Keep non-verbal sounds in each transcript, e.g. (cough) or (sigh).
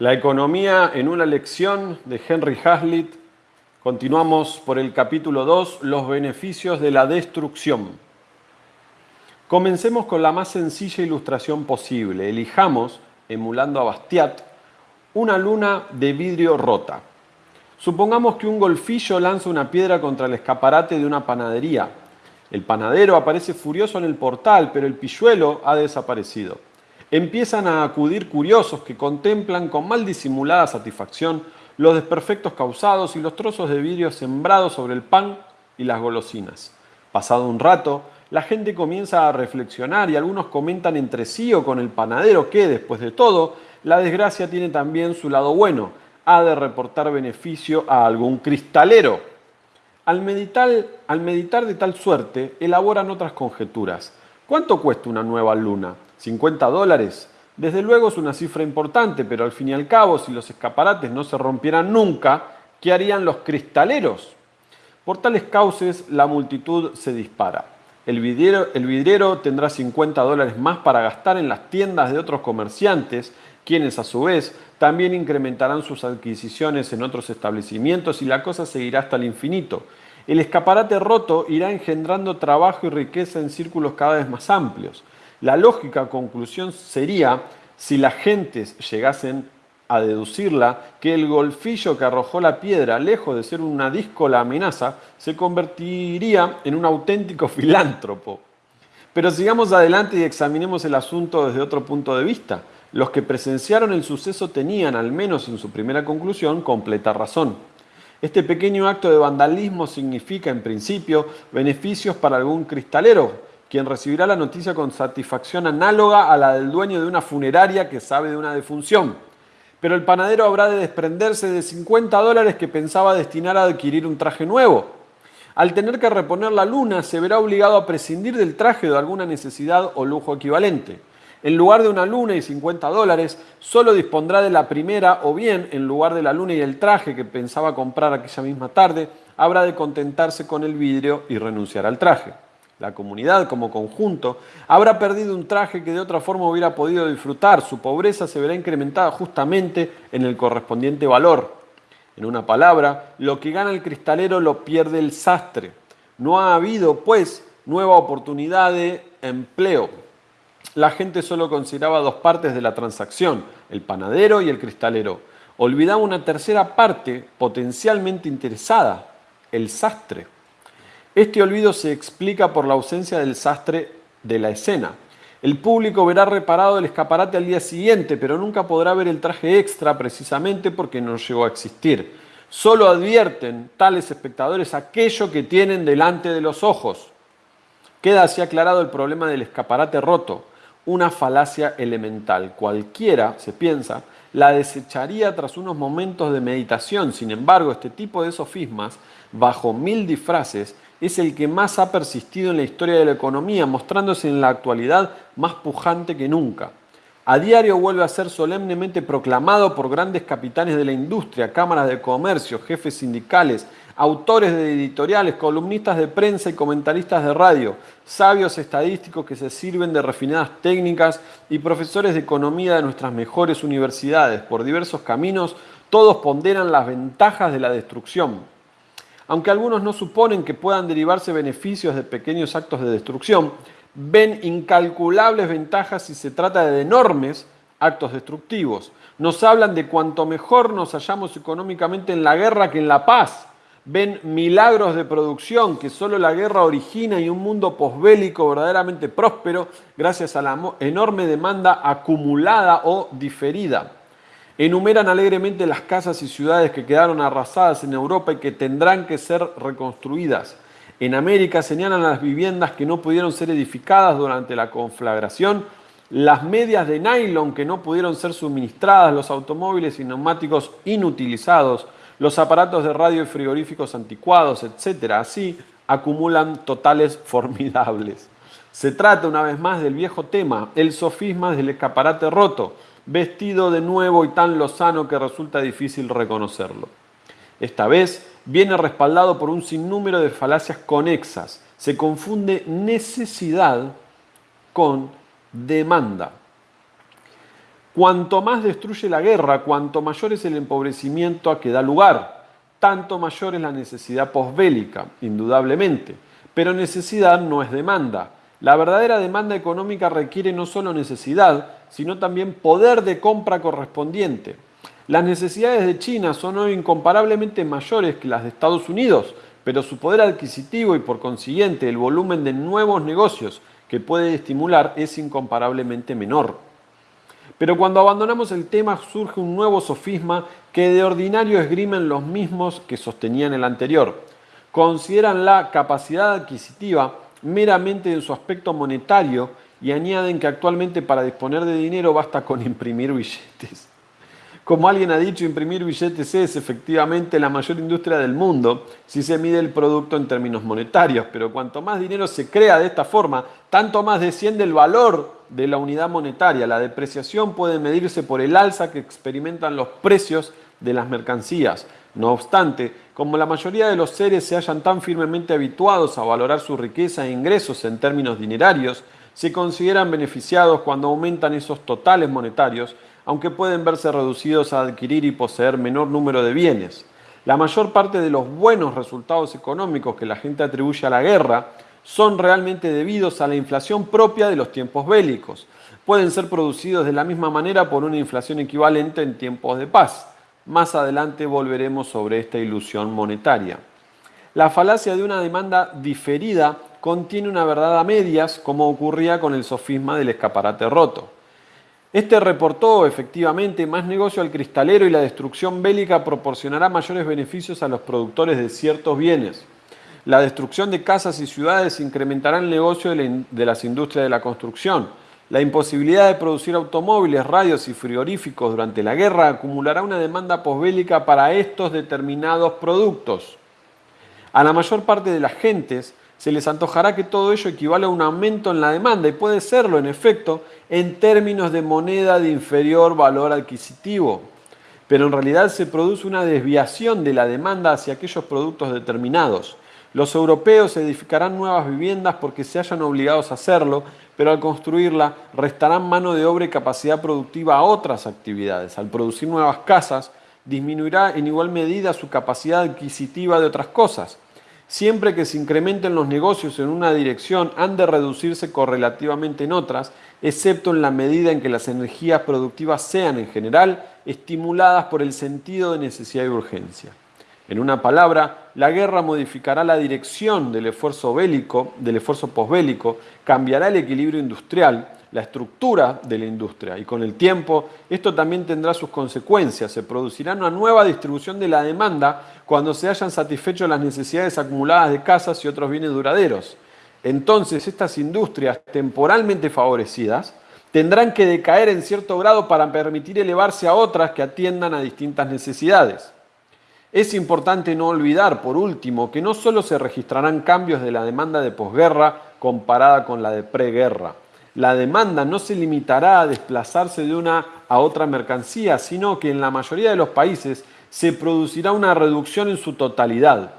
La economía en una lección de Henry Hazlitt. Continuamos por el capítulo 2, los beneficios de la destrucción. Comencemos con la más sencilla ilustración posible. Elijamos, emulando a Bastiat, una luna de vidrio rota. Supongamos que un golfillo lanza una piedra contra el escaparate de una panadería. El panadero aparece furioso en el portal, pero el pilluelo ha desaparecido empiezan a acudir curiosos que contemplan con mal disimulada satisfacción los desperfectos causados y los trozos de vidrio sembrados sobre el pan y las golosinas. Pasado un rato, la gente comienza a reflexionar y algunos comentan entre sí o con el panadero que, después de todo, la desgracia tiene también su lado bueno, ha de reportar beneficio a algún cristalero. Al meditar, al meditar de tal suerte, elaboran otras conjeturas. ¿Cuánto cuesta una nueva luna? 50 dólares. Desde luego es una cifra importante, pero al fin y al cabo, si los escaparates no se rompieran nunca, ¿qué harían los cristaleros? Por tales cauces, la multitud se dispara. El vidriero, el vidriero tendrá 50 dólares más para gastar en las tiendas de otros comerciantes, quienes a su vez también incrementarán sus adquisiciones en otros establecimientos y la cosa seguirá hasta el infinito. El escaparate roto irá engendrando trabajo y riqueza en círculos cada vez más amplios. La lógica conclusión sería, si las gentes llegasen a deducirla, que el golfillo que arrojó la piedra, lejos de ser una díscola amenaza, se convertiría en un auténtico filántropo. Pero sigamos adelante y examinemos el asunto desde otro punto de vista. Los que presenciaron el suceso tenían, al menos en su primera conclusión, completa razón. Este pequeño acto de vandalismo significa, en principio, beneficios para algún cristalero, quien recibirá la noticia con satisfacción análoga a la del dueño de una funeraria que sabe de una defunción. Pero el panadero habrá de desprenderse de 50 dólares que pensaba destinar a adquirir un traje nuevo. Al tener que reponer la luna, se verá obligado a prescindir del traje de alguna necesidad o lujo equivalente. En lugar de una luna y 50 dólares, solo dispondrá de la primera o bien, en lugar de la luna y el traje que pensaba comprar aquella misma tarde, habrá de contentarse con el vidrio y renunciar al traje la comunidad como conjunto, habrá perdido un traje que de otra forma hubiera podido disfrutar. Su pobreza se verá incrementada justamente en el correspondiente valor. En una palabra, lo que gana el cristalero lo pierde el sastre. No ha habido, pues, nueva oportunidad de empleo. La gente solo consideraba dos partes de la transacción, el panadero y el cristalero. Olvidaba una tercera parte potencialmente interesada, el sastre. Este olvido se explica por la ausencia del sastre de la escena. El público verá reparado el escaparate al día siguiente, pero nunca podrá ver el traje extra precisamente porque no llegó a existir. Solo advierten tales espectadores aquello que tienen delante de los ojos. Queda así aclarado el problema del escaparate roto, una falacia elemental. Cualquiera, se piensa, la desecharía tras unos momentos de meditación. Sin embargo, este tipo de sofismas, bajo mil disfraces, es el que más ha persistido en la historia de la economía, mostrándose en la actualidad más pujante que nunca. A diario vuelve a ser solemnemente proclamado por grandes capitanes de la industria, cámaras de comercio, jefes sindicales, autores de editoriales, columnistas de prensa y comentaristas de radio, sabios estadísticos que se sirven de refinadas técnicas y profesores de economía de nuestras mejores universidades. Por diversos caminos, todos ponderan las ventajas de la destrucción, aunque algunos no suponen que puedan derivarse beneficios de pequeños actos de destrucción, ven incalculables ventajas si se trata de enormes actos destructivos. Nos hablan de cuanto mejor nos hallamos económicamente en la guerra que en la paz. Ven milagros de producción que solo la guerra origina y un mundo posbélico verdaderamente próspero gracias a la enorme demanda acumulada o diferida. Enumeran alegremente las casas y ciudades que quedaron arrasadas en Europa y que tendrán que ser reconstruidas. En América señalan las viviendas que no pudieron ser edificadas durante la conflagración, las medias de nylon que no pudieron ser suministradas, los automóviles y neumáticos inutilizados, los aparatos de radio y frigoríficos anticuados, etc. Así acumulan totales (laughs) formidables. Se trata una vez más del viejo tema, el sofisma del escaparate roto vestido de nuevo y tan lozano que resulta difícil reconocerlo. Esta vez viene respaldado por un sinnúmero de falacias conexas. Se confunde necesidad con demanda. Cuanto más destruye la guerra, cuanto mayor es el empobrecimiento a que da lugar, tanto mayor es la necesidad posbélica, indudablemente. Pero necesidad no es demanda. La verdadera demanda económica requiere no solo necesidad, sino también poder de compra correspondiente. Las necesidades de China son hoy incomparablemente mayores que las de Estados Unidos, pero su poder adquisitivo y por consiguiente el volumen de nuevos negocios que puede estimular es incomparablemente menor. Pero cuando abandonamos el tema surge un nuevo sofisma que de ordinario esgrimen los mismos que sostenían el anterior. Consideran la capacidad adquisitiva meramente en su aspecto monetario y añaden que actualmente para disponer de dinero basta con imprimir billetes. Como alguien ha dicho, imprimir billetes es efectivamente la mayor industria del mundo si se mide el producto en términos monetarios, pero cuanto más dinero se crea de esta forma, tanto más desciende el valor de la unidad monetaria. La depreciación puede medirse por el alza que experimentan los precios de las mercancías. No obstante, como la mayoría de los seres se hallan tan firmemente habituados a valorar su riqueza e ingresos en términos dinerarios, se consideran beneficiados cuando aumentan esos totales monetarios aunque pueden verse reducidos a adquirir y poseer menor número de bienes. La mayor parte de los buenos resultados económicos que la gente atribuye a la guerra son realmente debidos a la inflación propia de los tiempos bélicos. Pueden ser producidos de la misma manera por una inflación equivalente en tiempos de paz. Más adelante volveremos sobre esta ilusión monetaria. La falacia de una demanda diferida contiene una verdad a medias, como ocurría con el sofisma del escaparate roto. Este reportó efectivamente más negocio al cristalero y la destrucción bélica proporcionará mayores beneficios a los productores de ciertos bienes. La destrucción de casas y ciudades incrementará el negocio de, las industrias de la construcción. La imposibilidad de producir automóviles, radios y frigoríficos durante la guerra acumulará una demanda posbélica para estos determinados productos. A la mayor parte de las gentes se les antojará que todo ello equivale a un aumento en la demanda y puede serlo, en efecto, en términos de moneda de inferior valor adquisitivo. Pero en realidad se produce una desviación de la demanda hacia aquellos productos determinados. Los europeos edificarán nuevas viviendas porque se hayan obligados a hacerlo, pero al construirla restarán mano de obra y capacidad productiva a otras actividades. Al producir nuevas casas, disminuirá en igual medida su capacidad adquisitiva de otras cosas. Siempre que se incrementen los negocios en una dirección, han de reducirse correlativamente en otras, excepto en la medida en que las energías productivas sean en general estimuladas por el sentido de necesidad y urgencia. En una palabra, la guerra modificará la dirección del esfuerzo bélico, del esfuerzo posbélico, cambiará el equilibrio industrial, la estructura de la industria y con el tiempo esto también tendrá sus consecuencias. Se producirá una nueva distribución de la demanda cuando se hayan satisfecho las necesidades acumuladas de casas y otros bienes duraderos. Entonces estas industrias temporalmente favorecidas tendrán que decaer en cierto grado para permitir elevarse a otras que atiendan a distintas necesidades. Es importante no olvidar, por último, que no solo se registrarán cambios de la demanda de posguerra comparada con la de preguerra, la demanda no se limitará a desplazarse de una a otra mercancía, sino que en la mayoría de los países se producirá una reducción en su totalidad.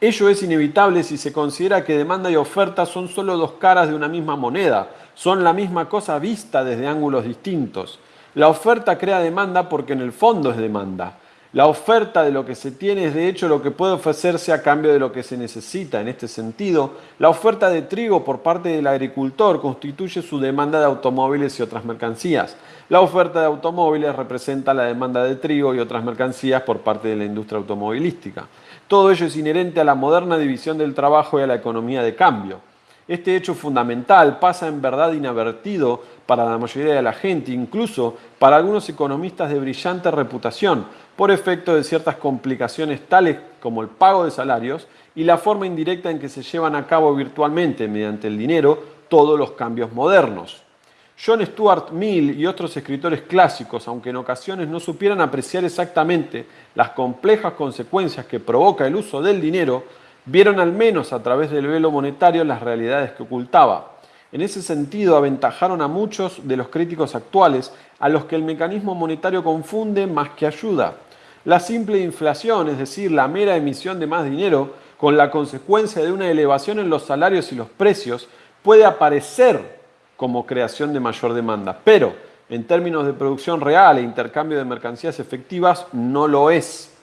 Ello es inevitable si se considera que demanda y oferta son solo dos caras de una misma moneda, son la misma cosa vista desde ángulos distintos. La oferta crea demanda porque en el fondo es demanda. La oferta de lo que se tiene es de hecho lo que puede ofrecerse a cambio de lo que se necesita. En este sentido, la oferta de trigo por parte del agricultor constituye su demanda de automóviles y otras mercancías. La oferta de automóviles representa la demanda de trigo y otras mercancías por parte de la industria automovilística. Todo ello es inherente a la moderna división del trabajo y a la economía de cambio. Este hecho fundamental pasa en verdad inadvertido para la mayoría de la gente, incluso para algunos economistas de brillante reputación, por efecto de ciertas complicaciones tales como el pago de salarios y la forma indirecta en que se llevan a cabo virtualmente mediante el dinero todos los cambios modernos. John Stuart Mill y otros escritores clásicos, aunque en ocasiones no supieran apreciar exactamente las complejas consecuencias que provoca el uso del dinero, vieron al menos a través del velo monetario las realidades que ocultaba. En ese sentido, aventajaron a muchos de los críticos actuales a los que el mecanismo monetario confunde más que ayuda. La simple inflación, es decir, la mera emisión de más dinero, con la consecuencia de una elevación en los salarios y los precios, puede aparecer como creación de mayor demanda. Pero en términos de producción real e intercambio de mercancías efectivas, no lo es.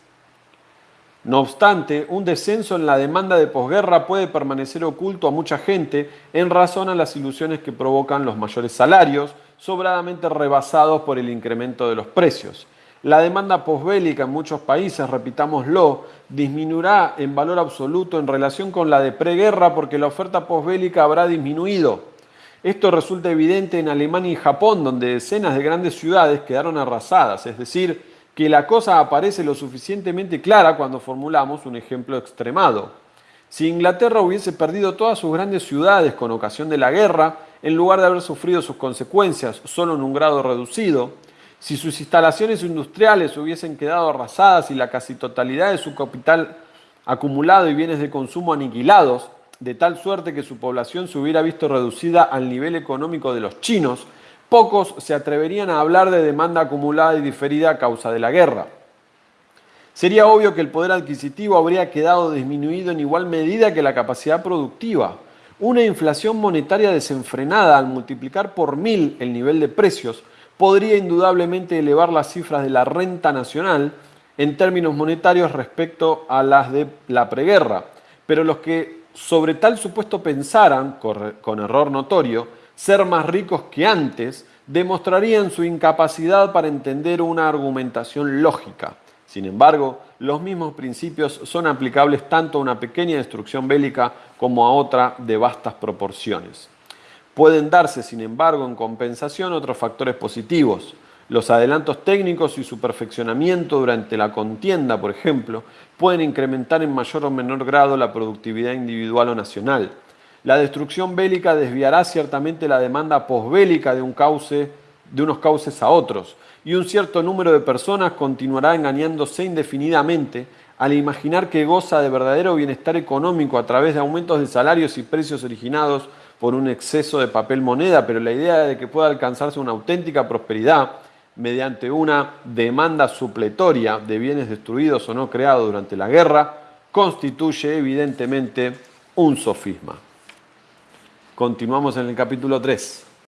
No obstante, un descenso en la demanda de posguerra puede permanecer oculto a mucha gente en razón a las ilusiones que provocan los mayores salarios, sobradamente rebasados por el incremento de los precios. La demanda posbélica en muchos países, repitámoslo, disminuirá en valor absoluto en relación con la de preguerra porque la oferta posbélica habrá disminuido. Esto resulta evidente en Alemania y Japón, donde decenas de grandes ciudades quedaron arrasadas, es decir, que la cosa aparece lo suficientemente clara cuando formulamos un ejemplo extremado. Si Inglaterra hubiese perdido todas sus grandes ciudades con ocasión de la guerra, en lugar de haber sufrido sus consecuencias solo en un grado reducido, si sus instalaciones industriales hubiesen quedado arrasadas y la casi totalidad de su capital acumulado y bienes de consumo aniquilados, de tal suerte que su población se hubiera visto reducida al nivel económico de los chinos, pocos se atreverían a hablar de demanda acumulada y diferida a causa de la guerra. Sería obvio que el poder adquisitivo habría quedado disminuido en igual medida que la capacidad productiva. Una inflación monetaria desenfrenada al multiplicar por mil el nivel de precios podría indudablemente elevar las cifras de la renta nacional en términos monetarios respecto a las de la preguerra. Pero los que sobre tal supuesto pensaran, con error notorio, ser más ricos que antes, demostrarían su incapacidad para entender una argumentación lógica. Sin embargo, los mismos principios son aplicables tanto a una pequeña destrucción bélica como a otra de vastas proporciones. Pueden darse, sin embargo, en compensación otros factores positivos. Los adelantos técnicos y su perfeccionamiento durante la contienda, por ejemplo, pueden incrementar en mayor o menor grado la productividad individual o nacional. La destrucción bélica desviará ciertamente la demanda posbélica de, un cauce, de unos cauces a otros, y un cierto número de personas continuará engañándose indefinidamente al imaginar que goza de verdadero bienestar económico a través de aumentos de salarios y precios originados por un exceso de papel moneda, pero la idea de que pueda alcanzarse una auténtica prosperidad mediante una demanda supletoria de bienes destruidos o no creados durante la guerra constituye evidentemente un sofisma. Continuamos en el capítulo 3.